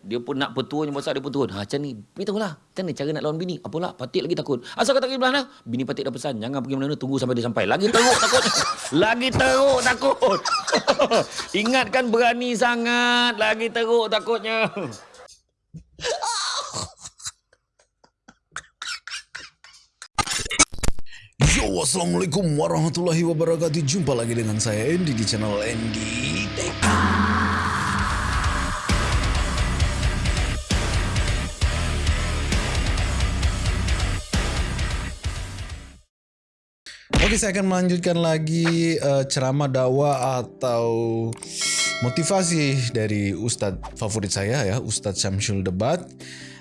Dia pun nak petua yang besar dia pun turun. Ha, macam ni. Beritahulah. Macam ni cara nak lawan bini. Apalah, Patik lagi takut. Asal kau tak pergi belah Bini Patik dah pesan. Jangan pergi mana-mana. Tunggu sampai dia sampai. Lagi teruk takut. lagi teruk takut. Ingatkan berani sangat. Lagi teruk takutnya. Yo, Assalamualaikum warahmatullahi wabarakatuh. Jumpa lagi dengan saya Andy di channel Andy Oke, saya akan melanjutkan lagi uh, ceramah dakwah atau motivasi dari Ustadz favorit saya ya, Ustadz Syamsul Debat.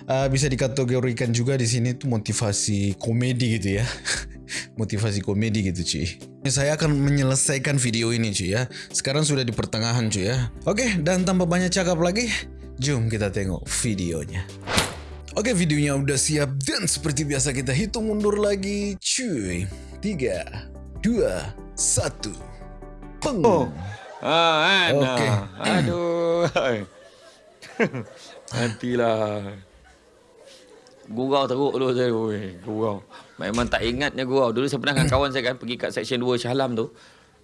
Uh, bisa dikategorikan juga di sini tuh motivasi komedi gitu ya. motivasi komedi gitu cuy. Saya akan menyelesaikan video ini cuy ya. Sekarang sudah di pertengahan cuy ya. Oke, dan tanpa banyak cakap lagi, jom kita tengok videonya. Oke, videonya udah siap dan seperti biasa kita hitung mundur lagi cuy. 3, 2, 1. Peng. Oh. Ah, kan? Okey. Aduh. Nantilah. Gurau teruk dulu saya. Oi, gurau. Memang tak ingatnya gurau. Dulu saya pernah dengan kawan saya kan pergi kat section 2 Shah Alam tu.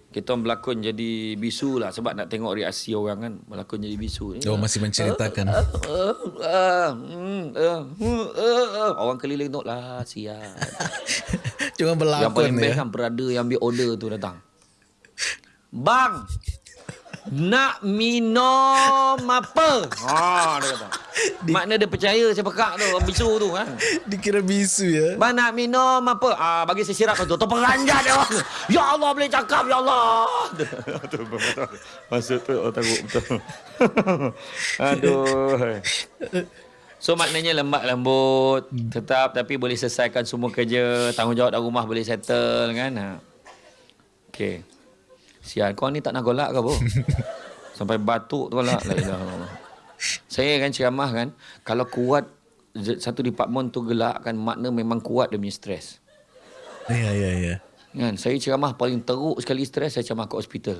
Kita orang berlakon jadi bisu lah sebab nak tengok reaksi orang kan berlakon jadi bisu. Oh, masih menceritakan. Uh, uh, mm, uh, uh, uh. Orang keliling tu lah sial. Cuma Yang berlakon paling best ya. kan berada yang ambil order tu datang. Bang, nak minum apa? Ha, dia kata. Makna dia percaya saya pekak tu, bisu tu kan. Dikira bisu ya. Bang nak minum apa? Ah bagi saya sirap tu. Tu peranjat dia. orang. Ya Allah boleh cakap ya Allah. tu betul. Maksud tu oh takut betul. Aduh. So maknanya lembat lembut tetap tapi boleh selesaikan semua kerja, tanggungjawab dalam rumah boleh settle kan. Ha. Okey. Sial kau ni tak nak golak ke apa? Sampai batuk tu lah. Saya kan ceramah kan, kalau kuat satu department tu gelak kan makna memang kuat dia punya stres. Ya ya ya. Kan, saya ceramah paling teruk sekali stres saya ceramah kat hospital.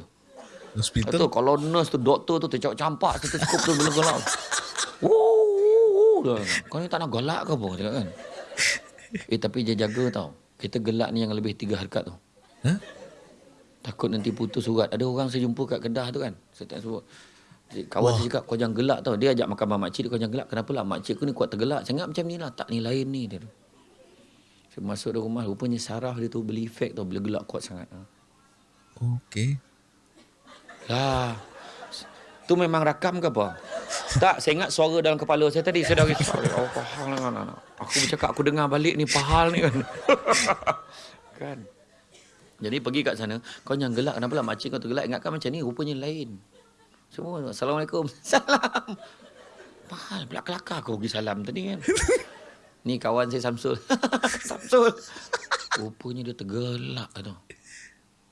Hospital. Betul, kalau nurse tu, doktor tu tercampak-campak stetoskop tu bila gelak. Wuh, dah. Kau ni tak nak gelak ke apa? Cakap kan. Eh tapi dia jaga tau. Kita gelak ni yang lebih tiga harkat tu. Hah? Takut nanti putus surat. Ada orang saya jumpa kat Kedah tu kan. Saya tak sebut. Kawan saya cakap kau jangan gelak tau. Dia ajak makan mak makcik dia kau jangan gelak. Kenapa lah makcik aku ni kuat tergelak. Saya ingat macam ni lah. Tak ni lain ni dia tu. Saya masuk dalam rumah. Rupanya saraf dia tu beli efek tau. Bila gelak kuat sangat. Ha. Okey. Lah. Tu memang rakam ke apa? Tak, saya ingat suara dalam kepala saya tadi. Saya dah risau. Oh, pahal lah kan. Aku bercakap, aku dengar balik ni, pahal ni kan. kan? Jadi pergi kat sana, kau jangan gelak. Kenapa lah makcik kau tergelak? Ingatkan macam ni, rupanya lain. Semua, Assalamualaikum. Salam. Pahal, pula kelakar aku pergi salam tadi kan. Ni kawan saya Samsul. Samsul. Rupanya dia tergelak tu.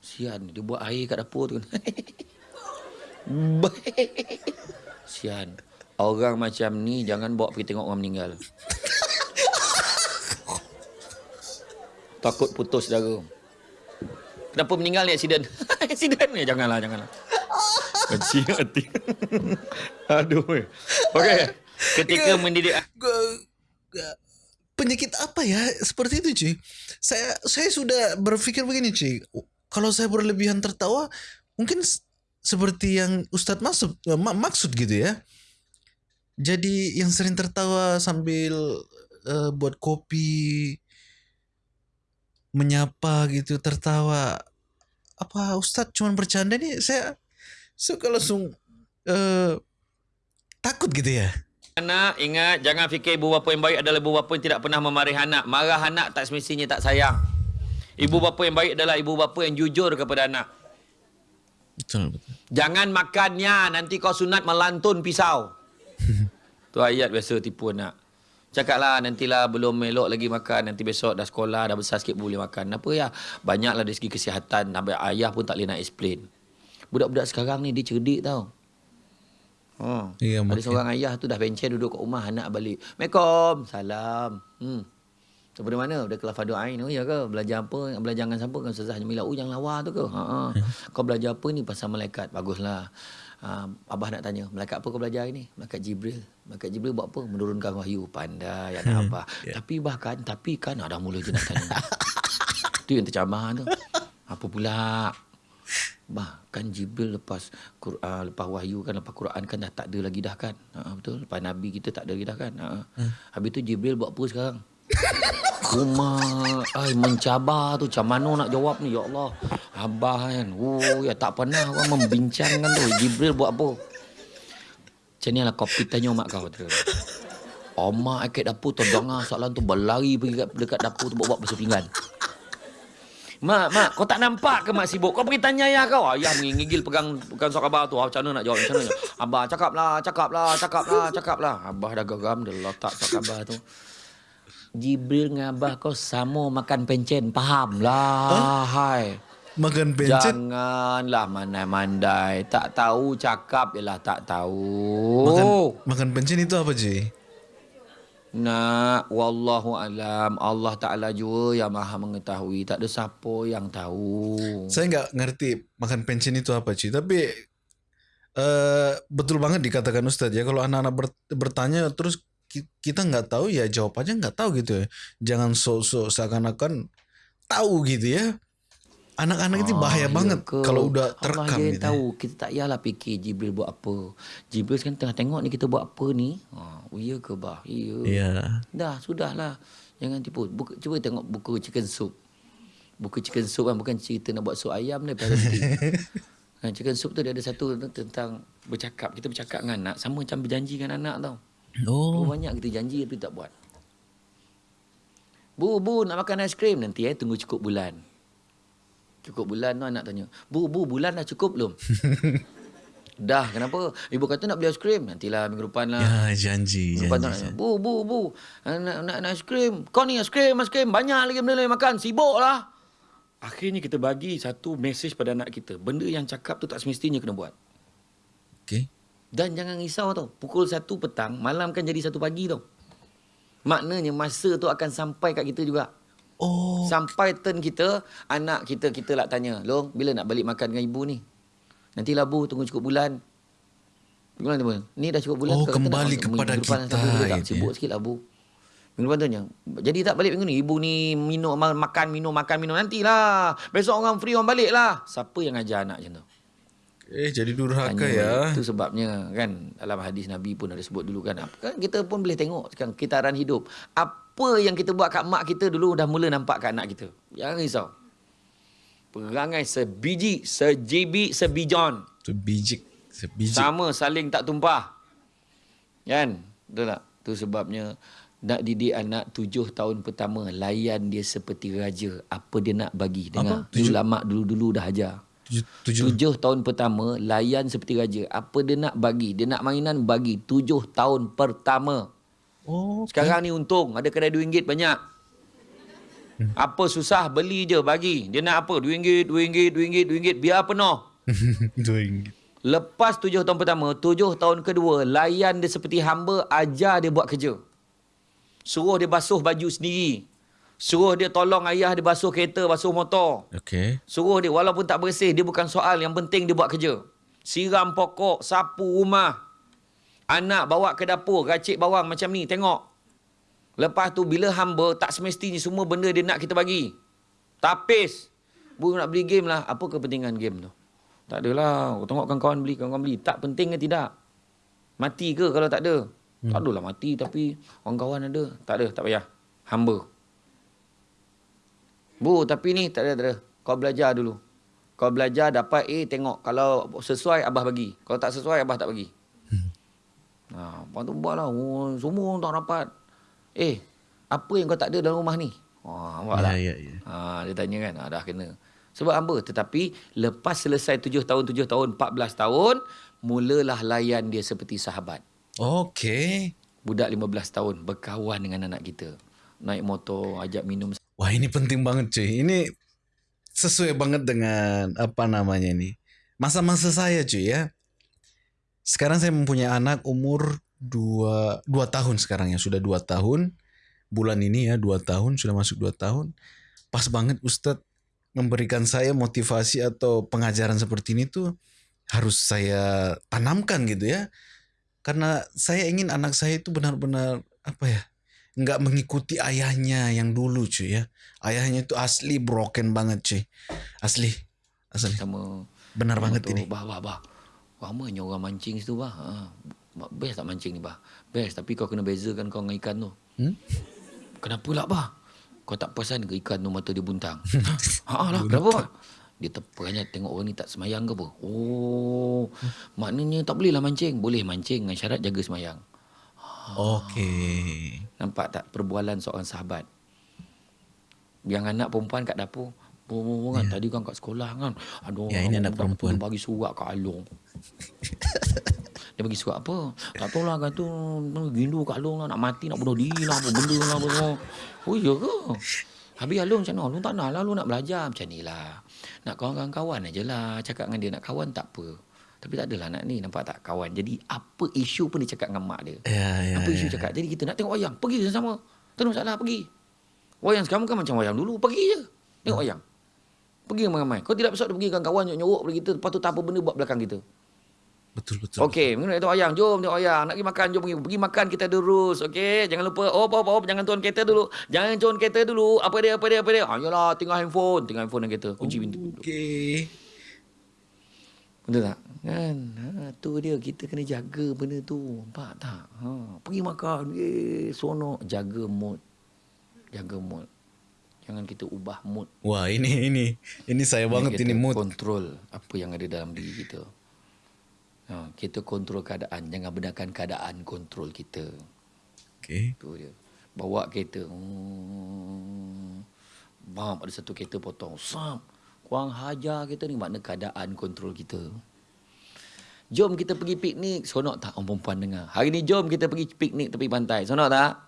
Sian, dia buat air kat dapur tu. Baik. Sian. Orang macam ni jangan bawa pergi tengok orang meninggal. Takut putus darah. Kenapa meninggal ni aksiden? aksiden ni janganlah janganlah. Kecil hati. Aduh. Okey. Ketika mendidik penyakit apa ya seperti itu cuy saya saya sudah berpikir begini cuy kalau saya berlebihan tertawa mungkin seperti yang Ustadz maksud eh, ma- maksud gitu ya jadi yang sering tertawa sambil eh, buat kopi menyapa gitu tertawa apa Ustadz cuma bercanda nih saya suka langsung eh, takut gitu ya Anak ingat jangan fikir ibu bapa yang baik adalah ibu bapa yang tidak pernah memarahi anak. Marah anak tak semestinya tak sayang. Ibu bapa yang baik adalah ibu bapa yang jujur kepada anak. Betul betul Jangan makannya nanti kau sunat melantun pisau. tu ayat biasa tipu anak. Cakaplah nantilah belum elok lagi makan nanti besok dah sekolah dah besar sikit boleh makan. Apa ya? Banyaklah dari segi kesihatan sampai ayah pun tak boleh nak explain. Budak-budak sekarang ni dia cerdik tau. Oh. Iya, Ada makin- seorang ayah tu dah bencen duduk kat rumah anak balik. Assalamualaikum. Salam. Hmm. Daripada mana? Dari kelas Fadu Ain. Oh ya ke? Belajar apa? Belajar dengan siapa? Dengan Ustazah Jamila. Oh yang lawa tu ke? Ha, ha. Kau belajar apa ni pasal malaikat? Baguslah. uh, Abah nak tanya, malaikat apa kau belajar ini? Malaikat Jibril. Malaikat Jibril buat apa? Menurunkan wahyu. Pandai anak Abah. yeah. Tapi bahkan, tapi kan ada mula je nak tanya. Itu yang tercamah tu. Apa pula? Bahkan Jibril lepas Quran, lepas wahyu kan, lepas Quran kan dah tak ada lagi dah kan. Ha, betul. Lepas Nabi kita tak ada lagi dah kan. Ha. Hmm. Habis tu Jibril buat apa sekarang? Rumah ay, mencabar tu Macam mana nak jawab ni Ya Allah Abah kan Oh ya tak pernah orang membincangkan tu Jibril buat apa Macam ni lah kopi tanya mak kau tu Omak akik dapur tu Dengar soalan tu Berlari pergi dekat, dapur tu Buat-buat basuh pinggan Mak, mak, kau tak nampak ke mak sibuk? Kau pergi tanya ayah kau. Ayah ngigil pegang pegang sok abah tu. Macam mana nak jawab? Macam mana? Abah cakaplah, cakaplah, cakaplah, cakaplah. Abah dah geram dia letak sok abah tu. Jibril dengan Abah kau sama makan pencen. Faham lah. Huh? Hai. Makan pencen? Janganlah mandai-mandai. Tak tahu cakap ialah tak tahu. Makan, makan pencen itu apa, Ji? Nak, wallahu alam. Allah Ta'ala juga yang maha mengetahui. Tak ada siapa yang tahu. Saya enggak ngerti makan pencen itu apa, Ci. Tapi uh, betul banget dikatakan Ustaz ya. Kalau anak-anak bertanya terus kita nggak tahu ya jawabannya nggak tahu gitu ya. Jangan sok-sok seakan-akan tahu gitu ya. Anak-anak itu bahaya oh, banget ke? kalau udah terekam Allah gitu. Ya. tahu. Kita tak payahlah fikir Jibril buat apa. Jibril sekarang tengah tengok ni kita buat apa ni. Ha, oh, iya ke bah? Iya. Yeah. Dah, sudahlah. Jangan tipu. Buka, cuba tengok buku chicken soup. Buku chicken soup kan bukan cerita nak buat sup ayam ni. kan, chicken soup tu dia ada satu tentang bercakap. Kita bercakap dengan anak. Sama macam berjanji dengan anak tau. Oh. Banyak kita janji tapi tak buat. Bu, bu nak makan aiskrim nanti eh tunggu cukup bulan. Cukup bulan tu anak tanya. Bu, bu bulan dah cukup belum? dah, kenapa? Ibu kata nak beli aiskrim. Nantilah minggu depan lah. Ya, janji. Minggu janji, janji. Bu, bu, bu. Nak, nak, nak aiskrim. Kau ni aiskrim, aiskrim. Banyak lagi benda lain makan. Sibuk lah. Akhirnya kita bagi satu mesej pada anak kita. Benda yang cakap tu tak semestinya kena buat. Okay. Dan jangan risau tau. Pukul 1 petang, malam kan jadi 1 pagi tau. Maknanya masa tu akan sampai kat kita juga. Oh. Sampai turn kita, anak kita, kita lah tanya. Long, bila nak balik makan dengan ibu ni? Nanti lah bu, tunggu cukup bulan. Bulan tu Ni dah cukup bulan. Oh, kembali kepada kita. Tak sibuk sikit lah bu. Minggu depan tanya. Jadi tak balik minggu ni? Ibu ni minum, makan, minum, makan, minum. Nantilah. Besok orang free, orang balik lah. Siapa yang ajar anak macam tu? Eh jadi durhaka ya. Itu sebabnya kan dalam hadis Nabi pun ada sebut dulu kan. Kan kita pun boleh tengok sekarang kitaran hidup. Apa yang kita buat kat mak kita dulu dah mula nampak kat anak kita. Jangan risau. Perangai sebiji, sejibi, sebijon. Sebiji, sebiji. Sama saling tak tumpah. Kan? Betul tak? Itu sebabnya nak didik anak tujuh tahun pertama layan dia seperti raja. Apa dia nak bagi. Dengar. Apa? Ulama dulu-dulu dah ajar. Tujuh. tujuh tahun pertama layan seperti raja. Apa dia nak bagi? Dia nak mainan bagi tujuh tahun pertama. Oh, okay. Sekarang ni untung ada kedai RM2 banyak. Hmm. Apa susah beli je bagi. Dia nak apa? RM2, RM2, RM2, RM2 biar penuh. RM2. Lepas tujuh tahun pertama, tujuh tahun kedua, layan dia seperti hamba, ajar dia buat kerja. Suruh dia basuh baju sendiri. Suruh dia tolong ayah dia basuh kereta, basuh motor. Okay. Suruh dia walaupun tak bersih, dia bukan soal. Yang penting dia buat kerja. Siram pokok, sapu rumah. Anak bawa ke dapur, racik bawang macam ni, tengok. Lepas tu bila hamba, tak semestinya semua benda dia nak kita bagi. Tapis. Bu nak beli game lah. Apa kepentingan game tu? Tak adalah. Tengok kawan-kawan beli, kawan-kawan beli. Tak penting ke tidak? Mati ke kalau tak ada? Hmm. Tak adalah mati tapi kawan-kawan ada. Tak ada, tak payah. Hamba. Bu, tapi ni tak ada, tak ada. Kau belajar dulu. Kau belajar dapat A, tengok. Kalau sesuai, Abah bagi. Kalau tak sesuai, Abah tak bagi. Hmm. Ha, apa tu buat lah. Oh, semua tak dapat. Eh, apa yang kau tak ada dalam rumah ni? Ha, buat lah. Ya, ya, ya. Ha, dia tanya kan, ha, dah kena. Sebab apa? Tetapi lepas selesai tujuh tahun, tujuh tahun, empat belas tahun, mulalah layan dia seperti sahabat. Okey. Budak lima belas tahun berkawan dengan anak kita. Naik motor, ajak minum. Wah ini penting banget cuy. Ini sesuai banget dengan apa namanya ini. Masa-masa saya cuy ya. Sekarang saya mempunyai anak umur dua, dua tahun sekarang ya. Sudah dua tahun. Bulan ini ya dua tahun. Sudah masuk dua tahun. Pas banget Ustadz memberikan saya motivasi atau pengajaran seperti ini tuh harus saya tanamkan gitu ya. Karena saya ingin anak saya itu benar-benar apa ya? Nggak mengikuti ayahnya yang dulu cuy ya. Ayahnya itu asli broken banget cuy. Asli. Asli. Sama Benar banget tu, ini. Bah, bah, bah. Ramanya orang mancing situ, bah. Ha. Best tak mancing ni, bah? Best. Tapi kau kena bezakan kau dengan ikan tu. Hmm? Kenapa lah, bah? Kau tak perasan ke ikan tu mata dia buntang? ha lah, kenapa, bah? Dia terperanjat tengok orang ni tak semayang ke apa? Oh, maknanya tak boleh lah mancing. Boleh mancing dengan syarat jaga semayang. Okey. Nampak tak perbualan seorang sahabat? Yang anak perempuan kat dapur. Oh, kan tadi kan kat sekolah kan. Aduh, Ya, ini anak perempuan. bagi surat kat Along. dia bagi surat apa? Tak tahu lah kata gindu kat Along lah. Nak mati, nak bunuh diri lah. Apa benda lah. Apa. Oh, iya ke? Habis Along macam mana? Along tak nak lah. Along nak belajar macam ni lah. Nak kawan-kawan aja lah. Cakap dengan dia nak kawan tak apa. Tapi tak adalah nak ni. Nampak tak kawan. Jadi apa isu pun dia cakap dengan mak dia. Ya, ya. Apa isu cakap? Jadi kita nak tengok wayang. Pergi sama-sama. Tak ada masalah, pergi. Wayang sekarang kan macam wayang dulu. Pergi je. Tengok wayang. Pergi ramai-ramai. Kau tidak besar pergi dengan kawan nyorok pada kita. Lepas tu tak apa benda buat belakang kita. Betul betul. Okey, nak tengok wayang. Jom tengok wayang. Nak pergi makan, jom pergi. Pergi makan kita ada rules. Okey, jangan lupa. Oh, apa, apa. Jangan turun kereta dulu. Jangan turun kereta dulu. Apa dia, apa dia, apa dia. Ah, yalah, tinggal handphone. Tinggal handphone dalam kereta. Kunci pintu. Okey. Betul tak? Kan? Ha, tu dia. Kita kena jaga benda tu. Nampak tak? Ha, pergi makan. Eh, sonok. Jaga mood. Jaga mood. Jangan kita ubah mood. Wah, ini ini ini saya banget ini mood. Kontrol apa yang ada dalam diri kita. Ha, kita kontrol keadaan. Jangan benarkan keadaan kontrol kita. Okey. Tu dia. Bawa kereta. Hmm. Bam, ada satu kereta potong. Sam. Kurang hajar kita ni. Makna keadaan kontrol kita. Jom kita pergi piknik. Sonok tak orang perempuan dengar? Hari ni jom kita pergi piknik tepi pantai. Sonok tak?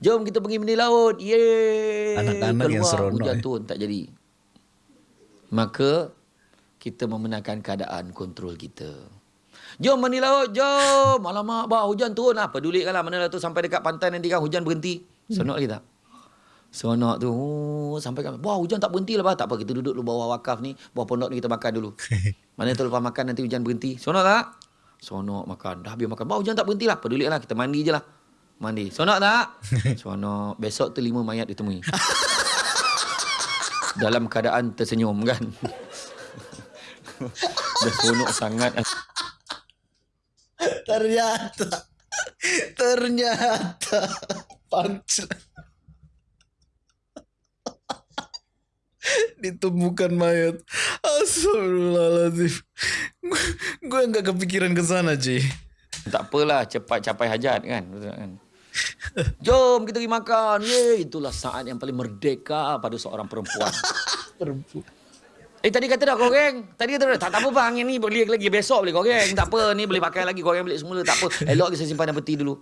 Jom kita pergi meni laut. Yeay. Anak-anak yang seronok, Hujan eh. turun. Tak jadi. Maka kita membenarkan keadaan kontrol kita. Jom mani laut, jom. Alamak, bah, hujan turun lah. Pedulikanlah mana lah tu sampai dekat pantai nanti kan hujan berhenti. Sonok lagi tak? Sonok tu, oh, sampai kan. Wah, hujan tak berhenti lah, bah. Tak apa, kita duduk dulu bawah wakaf ni. Bawah pondok ni kita makan dulu. mana tu lepas makan nanti hujan berhenti. Sonok tak? Sonok makan. Dah habis makan. Bah, hujan tak berhenti lah. Pedulikanlah, kita mandi je lah. Mandi. Sonok tak? Sonok. Besok tu lima mayat ditemui. Dalam keadaan tersenyum kan. Dah seronok sangat. Ternyata ternyata punchline. Ditemukan mayat. Astagfirullahaladzim. Gue nggak kepikiran ke sana, Ci. Tak apalah cepat capai hajat kan. Betul kan? Jom kita pergi makan. Ye, itulah saat yang paling merdeka pada seorang perempuan. Perempuan. Eh tadi kata dah goreng. Tadi kata dah tak, tak apa bang yang ni boleh lagi besok boleh goreng. Tak apa ni boleh pakai lagi goreng balik semula tak apa. Elok kita simpan dalam peti dulu.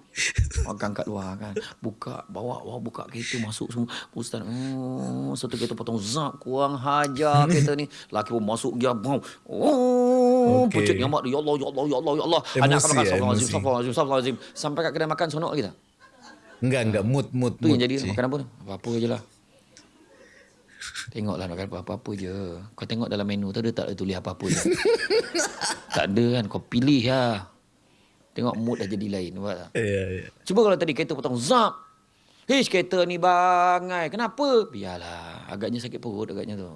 Makan kat luar kan. Buka bawa bawa buka kereta masuk semua. Ustaz oh satu kereta potong zap kurang hajar kereta ni. Laki pun masuk dia bau. Oh nyamak dia ya Allah ya Allah ya Allah ya Allah. Emosi Anak akan makan ya, astagfirullahalazim emosi. astagfirullahalazim astagfirullahalazim. Sampai kat kedai makan sonok tak? Enggak, enggak. Mood, mood, Tu mood. yang jadi makan apa? Apa-apa je lah. Tengoklah nak makan apa-apa je. Kau tengok dalam menu tu dia tak ada tulis apa-apa je. tak ada kan. Kau pilih lah. Tengok mood dah jadi lain. Nampak tak? Ya, ya. Cuba kalau tadi kereta potong zap. Hish kereta ni bangai. Kenapa? Biarlah. Agaknya sakit perut agaknya tu.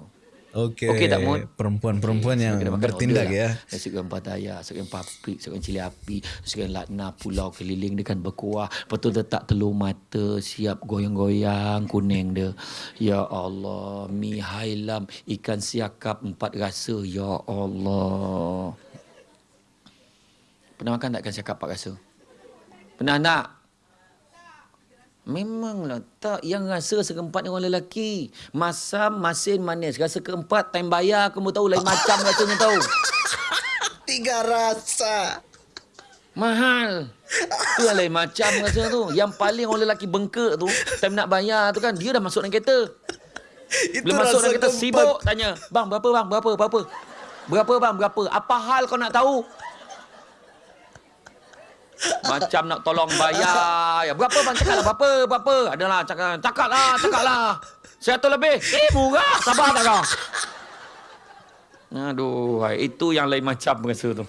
Okey. Okey tak, Mood? Perempuan-perempuan yang bertindak ya. lah. Nasi goreng pataya, paprik, goreng cili api, goreng lakna, pulau keliling dengan berkuah. Lepas tu letak telur mata, siap goyang-goyang kuning dia. Ya Allah, mi hailam, ikan siakap empat rasa. Ya Allah. Pernah makan tak ikan siakap empat rasa? Pernah tak? Memanglah tak yang rasa rasa keempat ni orang lelaki. Masam, masin, manis. Rasa keempat time bayar kamu tahu lain macam rasanya tahu. Tiga rasa. Mahal. Tu yang lain macam rasa tu. Yang paling orang lelaki bengkak tu, time nak bayar tu kan, dia dah masuk dalam kereta. Itu Bila masuk dalam kereta keempat. sibuk tanya, "Bang, berapa bang? Berapa? Berapa?" Berapa bang? Berapa? Apa hal kau nak tahu? Macam nak tolong bayar. Ya, berapa bang? Cakap lah berapa? Berapa? Adalah cakap. Cakap lah, cakap lah. Seratus lebih. Eh, murah. Sabar tak kau? Aduh, itu yang lain macam rasa tu.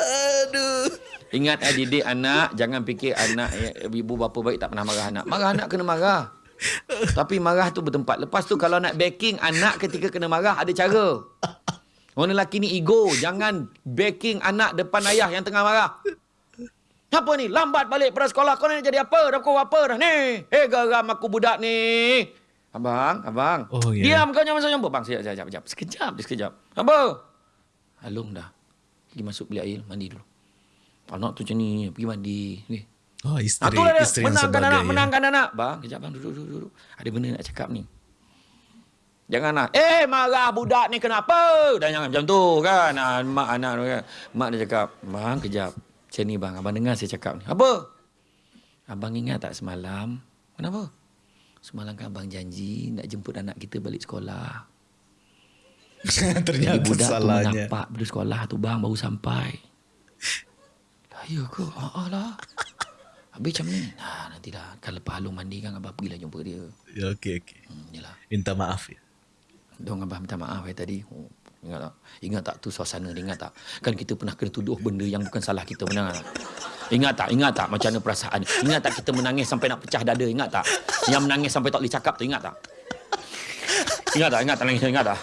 Aduh. Ingat eh, didik anak, jangan fikir anak eh, ibu bapa baik tak pernah marah anak. Marah anak kena marah. Tapi marah tu bertempat. Lepas tu kalau nak backing anak ketika kena marah ada cara. Orang lelaki ni ego. Jangan backing anak depan ayah yang tengah marah. Apa ni? Lambat balik pada sekolah. Kau nak jadi apa? Dah kau apa dah ni? Eh geram aku budak ni. Abang, abang. Oh, ya. Diam kau jangan masuk Bang, sekejap, sekejap, sekejap. Sekejap, sekejap. Apa? Halung dah. Pergi masuk bilik air, mandi dulu. Anak tu macam ni, pergi mandi. Eh. Oh, Ah, isteri, tu lah dia. isteri yang Menangkan sebagai. anak, ya. menangkan anak. Bang, kejap bang, duduk, duduk, duduk. Ada benda nak cakap ni. Jangan nak, eh marah budak ni kenapa? Dan jangan macam tu kan. Ah, mak anak tu kan. Mak dia cakap, bang kejap. Macam ni bang, abang dengar saya cakap ni. Apa? Abang ingat tak semalam? Kenapa? Semalam kan abang janji nak jemput anak kita balik sekolah. Jadi Ternyata budak tu salahnya. menampak pada sekolah tu bang baru sampai. Lah ya ke? Ha lah. Habis macam ni. Nah, nantilah kan lepas Halung mandi kan abang pergilah jumpa dia. Ya, okey, okey. Hmm, yalah. Minta maaf ya. Dong abang minta maaf eh tadi. Oh, ingat tak? Ingat tak tu suasana dia ingat tak? Kan kita pernah kena tuduh benda yang bukan salah kita tak? Ingat tak? Ingat tak macam mana perasaan? Ingat tak kita menangis sampai nak pecah dada? Ingat tak? Yang menangis sampai tak boleh cakap tu ingat tak? Ingat tak? Ingat tak nangis? Ingat tak?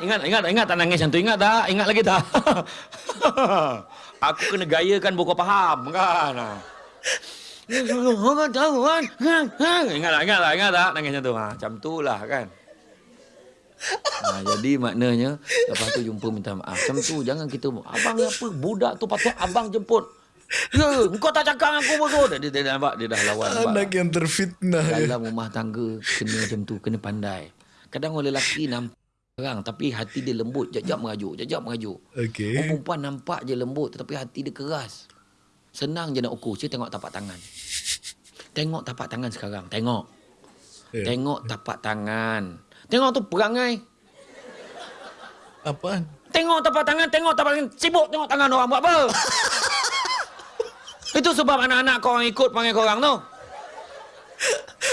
Ingat, ingat, ingat tak nangis yang tu? Ingat tak? Ingat lagi tak? Aku kena gayakan buku faham kan? Ingat tak? Ingat tak? Ingat tak? Nangis macam tu. Macam tu lah kan? Ha, jadi maknanya lepas tu jumpa minta maaf. Macam tu jangan kita abang apa budak tu patut abang jemput. Ya, kau tak cakap dengan aku betul. Dia, dia, dia nampak dia dah lawan. nampak Anak yang terfitnah ya. dalam rumah tangga kena macam tu kena pandai kadang orang lelaki nampak orang tapi hati dia lembut jajak merajuk jajak merajuk Okey. orang perempuan nampak je lembut tetapi hati dia keras senang je nak ukur saya tengok tapak tangan tengok tapak tangan sekarang tengok Ya. tengok tapak tangan tengok tu perangai Apaan? Tengok tapak tangan, tengok tapak tangan. Sibuk tengok tangan orang buat apa? Itu sebab anak-anak kau orang ikut panggil kau orang tu.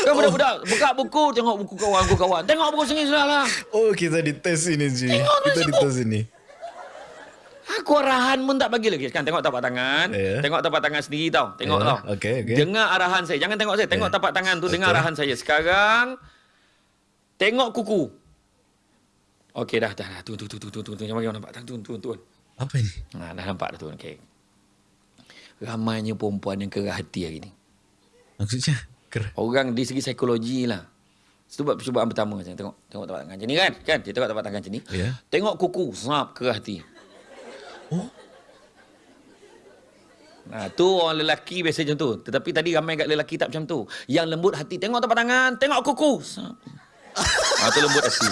Kau budak-budak buka buku, tengok buku kawan, buku kawan. Tengok buku sini sudah lah. Oh, kita dites ini, Ji. Tengok tu Kita sibuk. dites ini. Aku arahan pun tak bagi lagi. Kan tengok tapak tangan. Ya. Tengok tapak tangan sendiri tau. Tengok Ya, tau. okey, okey. Dengar arahan saya. Jangan tengok saya. Tengok Ya. tapak tangan tu. Dengar Okey. arahan saya. Sekarang, tengok kuku. Okey dah, dah, dah. Turun, turun, turun, turun, turun. Jangan bagi orang nampak. Turun, turun, turun. Apa ini? Ha, dah nampak dah tu. Okey. Ramainya perempuan yang kerah hati hari ni. Maksudnya? Ker. Orang di segi psikologi lah. Sebab percubaan pertama macam tengok tengok tapak tangan macam ni kan? Kan? Dia tengok tapak tangan macam ni. Ya. Tengok kuku, sap kerah hati. Oh. Nah, tu orang lelaki biasa macam tu. Tetapi tadi ramai kat lelaki tak macam tu. Yang lembut hati, tengok tapak tangan, tengok kuku. Ah, tu lembut hati.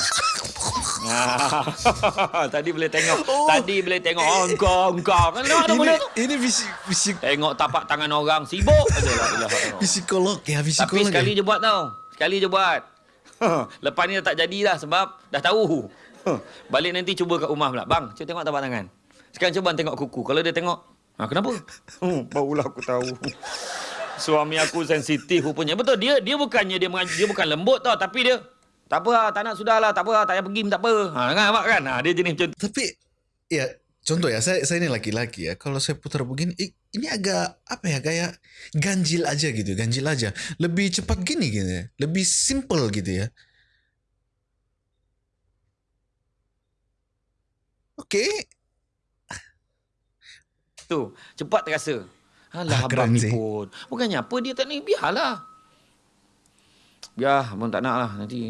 Ah, tadi boleh tengok. Oh. Tadi boleh tengok. Oh, engkau, engkau. Kan tengok ada tu. ini Tengok tapak tangan orang sibuk psikolog ya, psikolog. Tapi sekali ya. je buat tau. Sekali je buat. Lepas ni tak jadi dah sebab dah tahu. Balik nanti cuba kat rumah pula. Bang, cuba tengok tapak tangan. Sekarang cuba tengok kuku. Kalau dia tengok, ha, kenapa? Hmm, barulah aku tahu. Suami aku sensitif rupanya. Betul, dia dia bukannya dia dia bukan lembut tau. Tapi dia, tak apa lah, tak nak sudah lah, tak apa lah, tak payah pergi, tak apa. Ha, kan, nampak kan? Ha, dia jenis macam tu. Tapi ya contoh ya saya saya ini laki-laki ya kalau saya putar begini ini agak apa ya kayak ganjil aja gitu ganjil aja lebih cepat gini gitu ya lebih simple gitu ya oke Tu, cepat terasa. Alah, Ah, abang ni sih. pun. Bukannya apa dia tak ni, biarlah. Biar, abang tak nak lah. Nanti,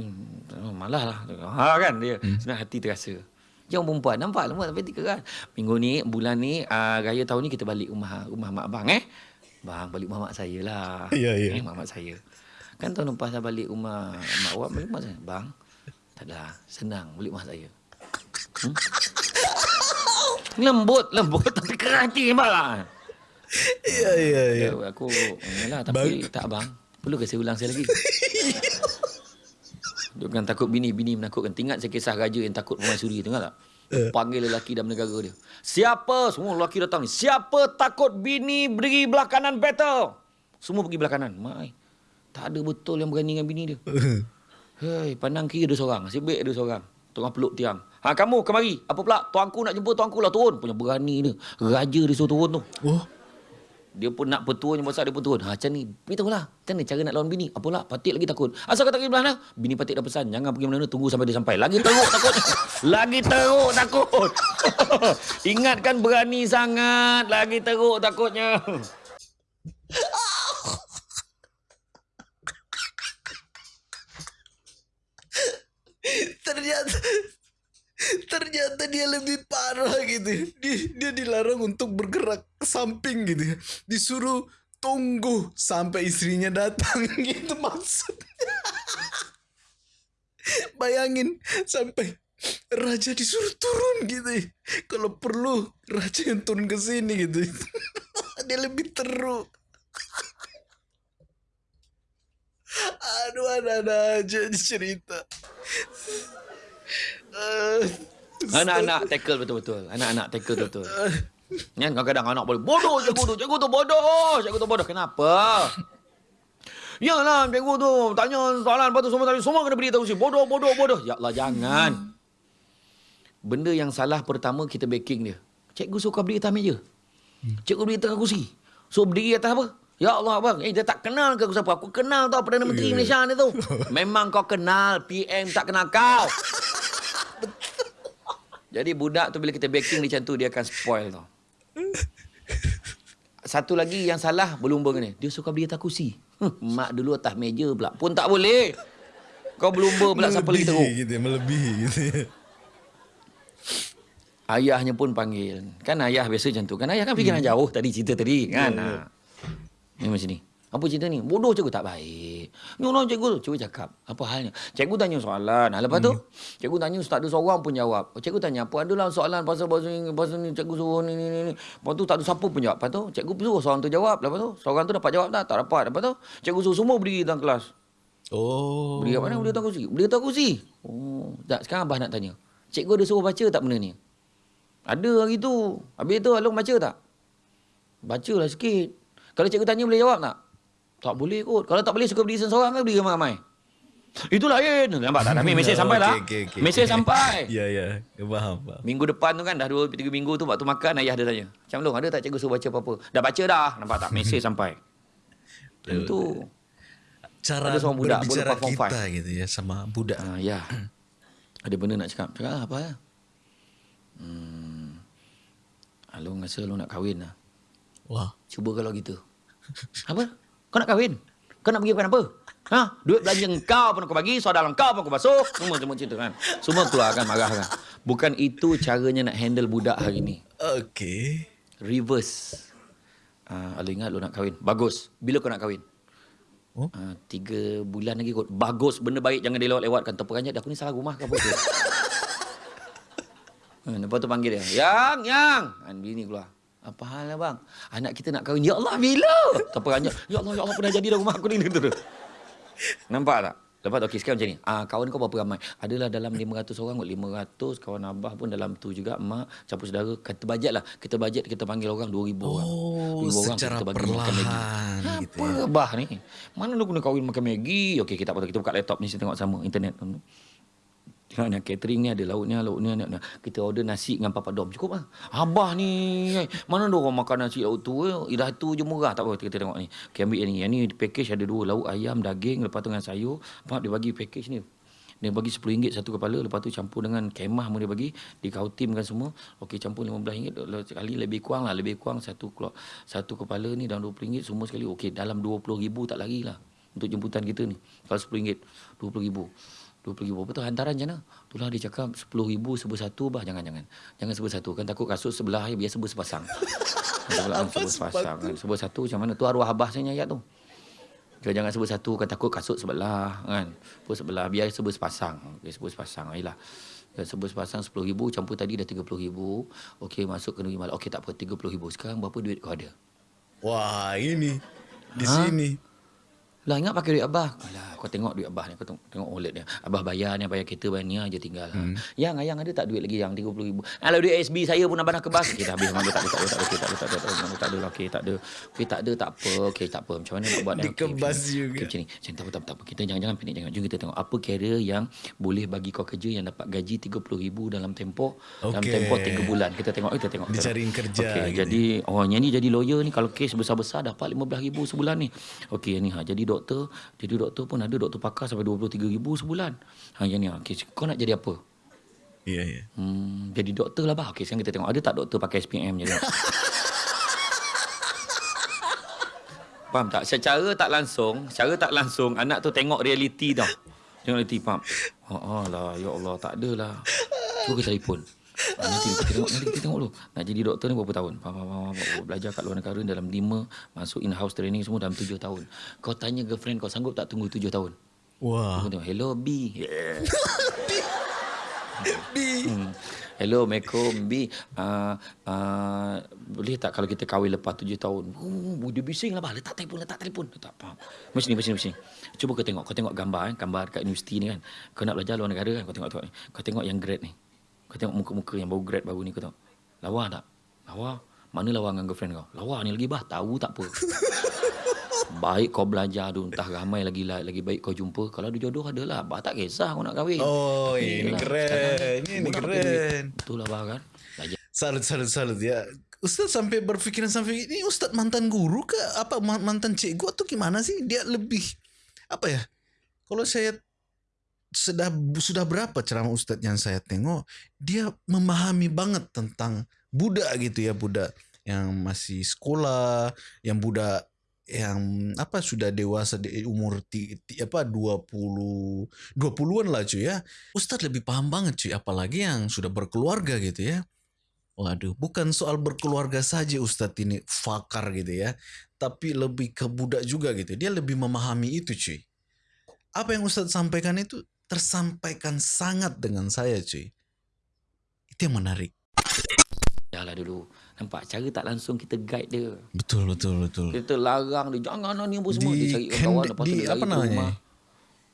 oh, malah lah. Ha kan dia. Hmm. Sebenarnya hati terasa. Yang perempuan, nampak lembut tapi tiga kan. Minggu ni, bulan ni, uh, raya tahun ni kita balik rumah rumah mak abang eh. Bang, balik rumah mak saya lah. Ya, ya. Eh, mak mak saya. Kan tahun lepas saya balik rumah mak awak, balik rumah saya. Bang, tak adalah. Senang balik rumah saya. Hmm? Lembut, lembut tapi keras hati lah. iya iya iya Ya, aku yalah tapi Bang. tak bang. Perlu ke saya ulang saya lagi? Jangan takut bini, bini menakutkan. Ingat saya kisah raja yang takut permaisuri tu, ingat tak? Eh. Panggil lelaki dan negara dia. Siapa? Semua lelaki datang ni. Siapa takut bini beri belah kanan battle? Semua pergi belah kanan. Mai. Tak ada betul yang berani dengan bini dia. Hei, pandang kiri ada seorang. Nasib baik ada seorang. Tengah peluk tiang. Ha kamu kemari. Apa pula? Tuanku nak jumpa tuanku lah turun. Punya berani dia. Raja dia suruh turun tu. Oh. Dia pun nak petua yang besar dia pun turun. Ha macam ni. Beritahu lah. Macam ni cara nak lawan bini. Apalah. Patik lagi takut. Asal kau tak pergi belah? Bini Patik dah pesan. Jangan pergi mana-mana. Tunggu sampai dia sampai. Lagi teruk takut. Lagi teruk takut. Ingatkan berani sangat. Lagi teruk takutnya. ternyata ternyata dia lebih parah gitu dia dia dilarang untuk bergerak ke samping gitu ya. Disuruh tunggu sampai istrinya datang gitu maksudnya. Bayangin sampai raja disuruh turun gitu ya. kalau perlu raja yang turun ke sini gitu. Dia lebih teruk. Aduh ada-ada aja cerita Anak-anak tackle betul-betul. Anak-anak tackle betul-betul. Kan kadang-kadang anak boleh bodoh cikgu tu. Cikgu tu bodoh. Cikgu tu bodoh. Kenapa? Yalah cikgu tu tanya soalan lepas tu semua tadi semua kena beritahu si bodoh bodoh bodoh. Ya Allah jangan. Benda yang salah pertama kita backing dia. Cikgu suka berdiri atas meja. Cikgu berdiri atas kursi. So berdiri atas apa? Ya Allah bang, eh dia tak kenal ke aku siapa? Aku kenal tau Perdana Menteri Ya. Malaysia ni tu. Memang kau kenal, PM tak kenal kau. Jadi budak tu bila kita backing dia macam tu dia akan spoil tau. Satu lagi yang salah berlumba ni. Dia suka beli atas kursi. Hmm, mak dulu atas meja pula. Pun tak boleh. Kau berlumba pula siapa lagi teruk. gitu melebihi gitu ya. Ayahnya pun panggil. Kan ayah biasa macam tu. Kan ayah kan fikiran jauh tadi cerita tadi. Kan? Ha. Ni macam ni. Apa cerita ni? Bodoh cikgu tak baik. Nyolong cikgu. Cikgu cakap. Apa halnya? Cikgu tanya soalan. Lepas tu, cikgu tanya tak ada seorang pun jawab. Cikgu tanya apa? Adalah soalan pasal pasal ni, pasal ni cikgu suruh ni, ni, ni, ni. Lepas tu tak ada siapa pun jawab. Lepas tu, cikgu suruh seorang tu jawab. Lepas tu, seorang tu dapat jawab tak? Tak dapat. Lepas tu, cikgu suruh semua berdiri dalam kelas. Oh. Berdiri kat mana? Berdiri atas kursi. Berdiri atas kursi. Oh, tak. Sekarang Abah nak tanya. Cikgu ada suruh baca tak benda ni? Ada hari tu. Habis tu Along baca tak? Bacalah sikit. Kalau cikgu tanya boleh jawab tak? Tak boleh kot. Kalau tak boleh suka berdiri seorang kan berdiri ramai-ramai. Itu lain. Nampak tak? Tapi mesej sampai lah. Okey, okey, okey. Mesej sampai. Ya, ya. Faham, faham. Minggu depan tu kan dah 2 3 minggu tu waktu makan ayah dia tanya. Macam Long ada tak cikgu suruh baca apa-apa? Dah baca dah. Nampak tak? Mesej sampai. Itu. Cara Ada seorang budak, berbicara kita gitu ya sama budak. Ah, ya. Ada benda nak cakap. Cakap lah, apa ya? Hmm. Along rasa lu nak kahwin lah. Wah. Cuba kalau gitu. Apa? Kau nak kahwin? Kau nak pergi bukan apa? Ha? Duit belanja kau pun aku bagi, saudara kau pun aku basuh. Semua semua cerita kan. Semua keluar kan marah kan. Bukan itu caranya nak handle budak hari ni. Okey. Reverse. Uh, Alu ingat lu nak kahwin. Bagus. Bila kau nak kahwin? Oh? Uh, tiga bulan lagi kot. Bagus. Benda baik. Jangan dilewat-lewatkan. Terperanjat. Aku ni salah rumah ke apa uh, lepas tu panggil dia. Yang, yang. Han, bini keluar. Apa hal lah bang? Anak kita nak kahwin. Ya Allah, bila? Terperanjat. Ya Allah, ya Allah. Pernah jadi dah rumah aku ni. Gitu tu. Nampak tak? Lepas tu, okey, sekarang macam ni. Ah, kawan kau berapa ramai? Adalah dalam 500 orang kot. 500. Kawan abah pun dalam tu juga. Mak, campur saudara. Kita bajet lah. Kita bajet, kita panggil orang 2,000 orang. Oh, 2,000 orang secara kita bagi makan Maggi. perlahan gitu Apa ya. abah ni? Mana lu kena kahwin makan Maggi? Okey, kita apa kita buka laptop ni, kita tengok sama. Internet. Tengok ni, catering ni ada lauknya. Ni, ni. Kita order nasi dengan papak dom. Cukup lah. Abah ni, mana ada orang makan nasi lauk tu? Eh? Dah tu je murah. Tak apa, kita tengok ni. Okey, ambil yang ni. Yang ni package ada dua lauk ayam, daging, lepas tu dengan sayur. Pak, dia bagi package ni. Dia bagi RM10 satu kepala. Lepas tu campur dengan kemah pun dia bagi. Dikautimkan semua. Okey, campur RM15. Sekali lebih kurang lah. Lebih kurang satu keluar, satu kepala ni dalam RM20. Semua sekali. Okey, dalam RM20,000 tak lari lah. Untuk jemputan kita ni. Kalau RM10. RM20,000. RM20,000. Apa tu hantaran macam mana? Itulah dia cakap RM10,000 sebut satu bah. Jangan, jangan. Jangan sebut satu. Kan takut kasut sebelah biar sebut sepasang. Apa sebut sepasang. Kan. Sebut satu macam mana? Tu arwah abah saya ayat tu. Kau jangan sebut satu kan takut kasut sebelah kan. Sebut sebelah biar sebut sepasang. Okey sebut sepasang ayolah. Dan sebut sepasang RM10,000 campur tadi dah RM30,000. Okey masuk ke malam. Okey tak apa RM30,000. Sekarang berapa duit kau ada? Wah, ini di Ha? sini. Lah ingat pakai duit abah. Alah kau tengok duit abah ni. Kau tengok, wallet dia. Abah bayar ni, bayar kereta, bayar ni aja tinggal. Hmm. Yang ayang ada tak duit lagi yang RM30,000? Kalau duit SB saya pun abah nak kebas. Okey dah habis. Memang tak ada, tak ada, tak ada, tak ada, tak ada, tak ada, tak ada, okey, tak ada. Okey, tak ada, tak apa. Okey, tak apa. Macam mana nak buat? Okey, Dikebas macam- juga. Okey, macam ni. Macam tak apa, tak apa. Kita jangan-jangan panik. Jangan. Jom kita tengok apa carrier yang boleh bagi kau kerja yang dapat gaji RM30,000 dalam tempoh dalam Okey. tempoh 3 bulan. Kita tengok, kita tengok. Dicariin kerja Okey, gitu. jadi oh ni jadi lawyer ni kalau kes besar-besar dapat RM15,000 sebulan ni. Okey ni ha jadi doktor, jadi doktor pun ada doktor pakar sampai RM23,000 sebulan. Ha yang ni ha. Okey, kau nak jadi apa? Ya, ya. Hmm, jadi doktor lah bah. Okey, sekarang kita tengok ada tak doktor pakai SPM jadi. Faham tak? Secara tak langsung, secara tak langsung anak tu tengok realiti tau. Tengok realiti faham. Ha oh, lah ya Allah tak adalah. Cuba kita telefon. Ha, nanti kita tengok nanti kita tengok dulu. Nak jadi doktor ni berapa tahun? Faham, faham, faham, faham. Belajar kat luar negara dalam 5, masuk in house training semua dalam 7 tahun. Kau tanya girlfriend kau sanggup tak tunggu 7 tahun? Wah. Tengok, hello B. Yeah. Hmm. Hello, Assalamualaikum B. Uh, uh, boleh tak kalau kita kahwin lepas tujuh tahun? Oh, dia bising lah, bah. Letak telefon, letak telefon. Tak faham. Macam ni, macam ni, macam ni. Cuba kau tengok. Kau tengok gambar, eh, gambar dekat universiti ni kan. Kau nak belajar luar negara kan. Kau tengok, tengok ni. Kau tengok yang grad ni. Kau tengok muka-muka yang baru grad baru ni. Kau tengok. Lawa tak? Lawa? Mana lawa dengan girlfriend kau? Lawa ni lagi bah. Tahu tak apa. Baik kau belajar tu Entah ramai lagi lagi baik kau jumpa Kalau ada jodoh adalah Abah tak kisah kau nak kahwin Oh, Tapi ini yelah, keren. sekarang Ini pakai keren. Betul lah Abah kan Belajar Salut, salut, salut ya. Ustaz sampai berpikiran sampai ini Ustaz mantan guru ke apa ma- mantan cikgu atau gimana sih? Dia lebih apa ya? Kalau saya sudah sudah berapa ceramah Ustaz yang saya tengok, dia memahami banget tentang budak gitu ya, budak yang masih sekolah, yang budak yang apa sudah dewasa di umur ti, ti, apa 20 20-an lah cuy ya. Ustadz lebih paham banget cuy apalagi yang sudah berkeluarga gitu ya. Waduh, bukan soal berkeluarga saja Ustadz ini fakar gitu ya. Tapi lebih ke budak juga gitu. Dia lebih memahami itu cuy. Apa yang Ustadz sampaikan itu tersampaikan sangat dengan saya cuy. Itu yang menarik. lah dulu. Nampak cara tak langsung kita guide dia. Betul, betul, betul. Kita larang dia Jangan lah ni apa semua. Di- Dia cari kan- kawan Lepas tu di- dia lari apa rumah.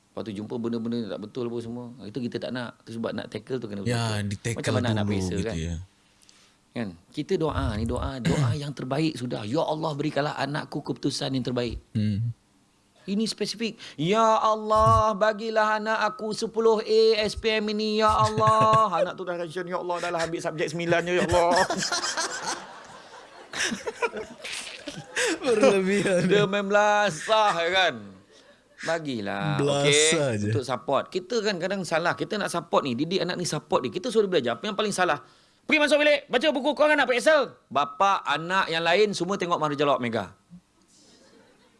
Lepas tu jumpa benda-benda tak betul apa semua. Itu kita tak nak. Itu sebab nak tackle tu kena betul Ya, di tackle Macam mana dulu biasa gitu kan? ya. kan? Kita doa ni doa doa yang terbaik sudah. Ya Allah berikanlah anakku keputusan yang terbaik. Hmm. Ini spesifik. Ya Allah bagilah anak aku 10A SPM ini ya Allah. Anak tu dah tension ya Allah dah lah ambil subjek 9 je ya Allah. Berlebihan. dia main belasah ya kan? Bagilah Belasah je. Untuk support. Kita kan kadang salah Kita nak support ni Didik anak ni support dia Kita suruh belajar. Apa yang paling salah? Pergi masuk bilik Baca buku kau kan nak Excel? Bapa Anak yang lain Semua tengok Lawak Mega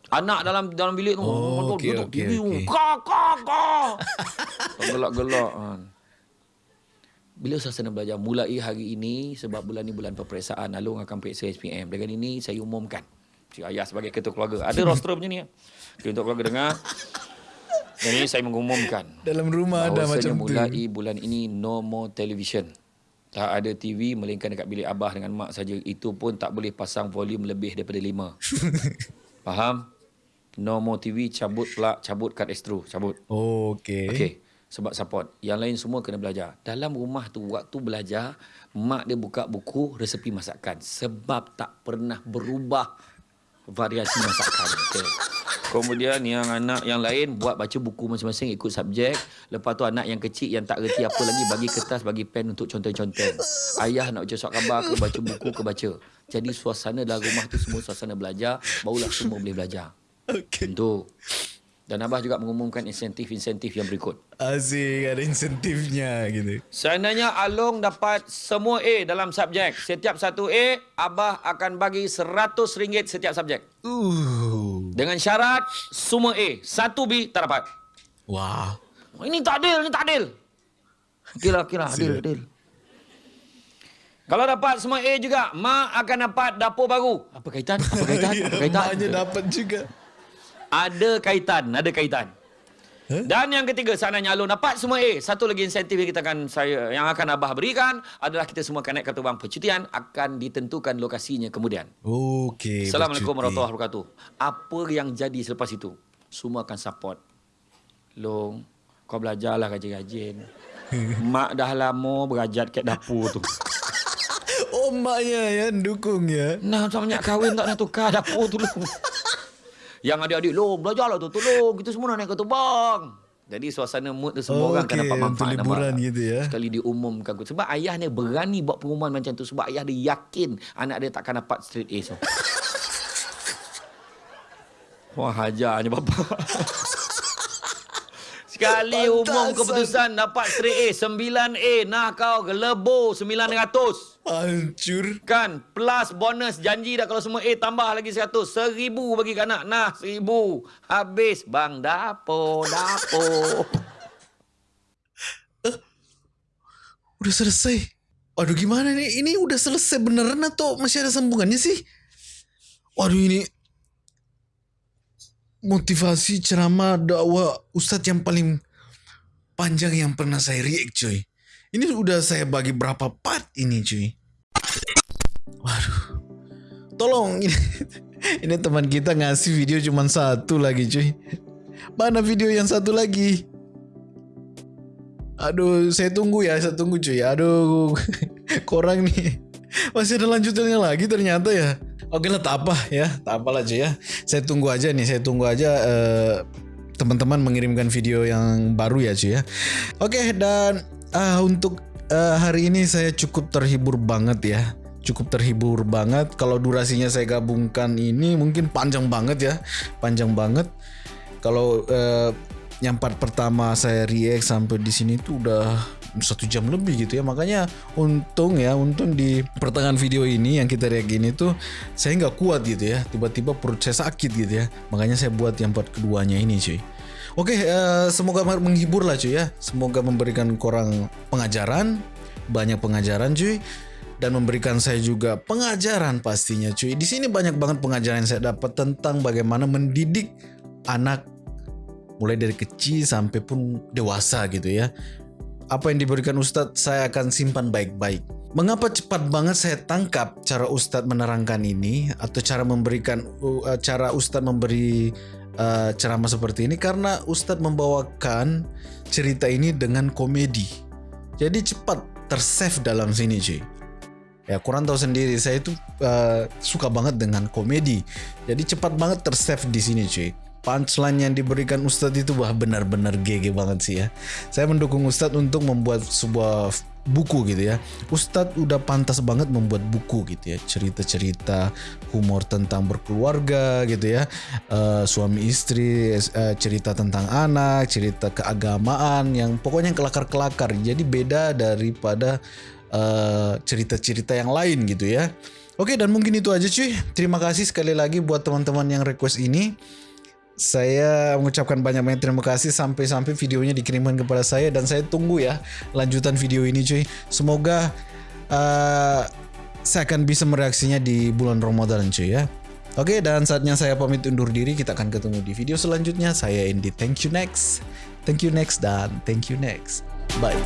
Anak dalam dalam bilik tu Oh, okey, okey, TV okey. Kak kak kak Gelak-gelak kan. Bila suasana belajar? Mulai hari ini Sebab bulan ni bulan peperiksaan. Alung akan periksa SPM Dengan ini saya umumkan. Cik Ayah sebagai ketua keluarga. Ada roster macam ni okay, Untuk keluarga dengar. Dan ini saya mengumumkan. Dalam rumah ada macam tu. mulai bulan ini No more television. Tak ada TV Melainkan dekat bilik abah dengan mak saja. Itu pun tak boleh pasang volume lebih daripada lima. Faham? No more TV Cabut plug Cabut kad extro Cabut Oh, okey. Okey. Sebab support. Yang lain semua kena belajar. Dalam rumah tu waktu belajar, mak dia buka buku resepi masakan. Sebab tak pernah berubah variasi masakan. Okey. Kemudian yang anak yang lain buat baca buku masing-masing ikut subjek. Lepas tu anak yang kecil yang tak reti apa lagi bagi kertas, bagi pen untuk conteng-conteng. Ayah nak baca surat khabar ke baca buku ke baca. Jadi suasana dalam rumah tu semua suasana belajar. Barulah semua boleh belajar. Okey. Tentu. Dan Abah juga mengumumkan insentif-insentif yang berikut. Asyik ada insentifnya gitu. Seandainya Along dapat semua A dalam subjek, setiap satu A, Abah akan bagi RM100 setiap subjek. Uh. Dengan syarat semua A, satu B tak dapat. Wah. Ini tak adil, ini tak adil. Kira, kira, adil, adil. Kalau dapat semua A juga, Mak akan dapat dapur baru. Apa kaitan? Apa kaitan? Apa kaitan? Maknya dapat juga. Ada kaitan, ada kaitan. Huh? Dan yang ketiga, seandainya Alun dapat semua A, satu lagi insentif yang kita akan saya yang akan Abah berikan adalah kita semua akan naik kartu bank percutian akan ditentukan lokasinya kemudian. Okey. Assalamualaikum warahmatullahi wabarakatuh. Apa yang jadi selepas itu? semua akan support. Long, kau belajarlah rajin-rajin. Mak dah lama berajat kat dapur tu. Oh maknya ya dukung ya. Nah, macam banyak kahwin tak nak tukar dapur tu. Yang adik-adik, long belajarlah tu, tolong. Kita semua nak naik ke bang. Jadi suasana mood tu semua Oh, orang akan okey, dapat manfaat. untuk liburan nampak? gitu ya. Sekali diumumkan. Sebab ayah ni berani buat pengumuman macam tu. Sebab ayah dia yakin anak dia takkan dapat straight A. So. Wah, hajarnya bapa. Sekali umum Pantasan. keputusan dapat straight A. 9A. Nah kau gelebo 900. Hancur. Kan plus bonus janji dah kalau semua A tambah lagi 100 seribu bagi kanak nah seribu habis bang dapur dapur Udah selesai. Waduh gimana nih? Ini udah selesai beneran atau masih ada sambungannya sih? Waduh ini motivasi ceramah dakwah ustadz yang paling panjang yang pernah saya react cuy. Ini udah saya bagi berapa part ini cuy. Waduh. Tolong ini, ini teman kita ngasih video cuma satu lagi cuy. Mana video yang satu lagi? Aduh, saya tunggu ya, saya tunggu cuy. Aduh, korang nih. Masih ada lanjutannya lagi ternyata ya. Oke lah, tak apa ya, tak apalah cuy ya. Saya tunggu aja nih, saya tunggu aja eh, teman-teman mengirimkan video yang baru ya cuy ya. Oke dan ah, untuk eh, hari ini saya cukup terhibur banget ya. Cukup terhibur banget. Kalau durasinya saya gabungkan ini mungkin panjang banget ya, panjang banget. Kalau eh, yang part pertama saya react sampai di sini tuh udah satu jam lebih gitu ya. Makanya untung ya untung di pertengahan video ini yang kita react ini tuh saya nggak kuat gitu ya. Tiba-tiba perut saya sakit gitu ya. Makanya saya buat yang part keduanya ini cuy. Oke eh, semoga menghibur lah cuy ya. Semoga memberikan korang pengajaran banyak pengajaran cuy. Dan memberikan saya juga pengajaran pastinya cuy. Di sini banyak banget pengajaran yang saya dapat tentang bagaimana mendidik anak mulai dari kecil sampai pun dewasa gitu ya. Apa yang diberikan Ustadz saya akan simpan baik-baik. Mengapa cepat banget saya tangkap cara Ustadz menerangkan ini atau cara memberikan uh, cara Ustadz memberi uh, ceramah seperti ini karena Ustadz membawakan cerita ini dengan komedi. Jadi cepat tersave dalam sini cuy. Ya kurang tahu sendiri saya itu uh, suka banget dengan komedi. Jadi cepat banget tersave di sini cuy punchline yang diberikan Ustadz itu wah benar-benar GG banget sih ya. Saya mendukung Ustadz untuk membuat sebuah buku gitu ya. Ustadz udah pantas banget membuat buku gitu ya. Cerita-cerita humor tentang berkeluarga gitu ya. Eh, suami istri, eh, cerita tentang anak, cerita keagamaan yang pokoknya kelakar-kelakar. Jadi beda daripada eh, cerita-cerita yang lain gitu ya. Oke dan mungkin itu aja cuy. Terima kasih sekali lagi buat teman-teman yang request ini. Saya mengucapkan banyak-banyak terima kasih sampai-sampai videonya dikirimkan kepada saya dan saya tunggu ya lanjutan video ini cuy. Semoga uh, saya akan bisa mereaksinya di bulan Ramadan cuy ya. Oke dan saatnya saya pamit undur diri. Kita akan ketemu di video selanjutnya. Saya Indi. Thank you next. Thank you next dan thank you next. Bye.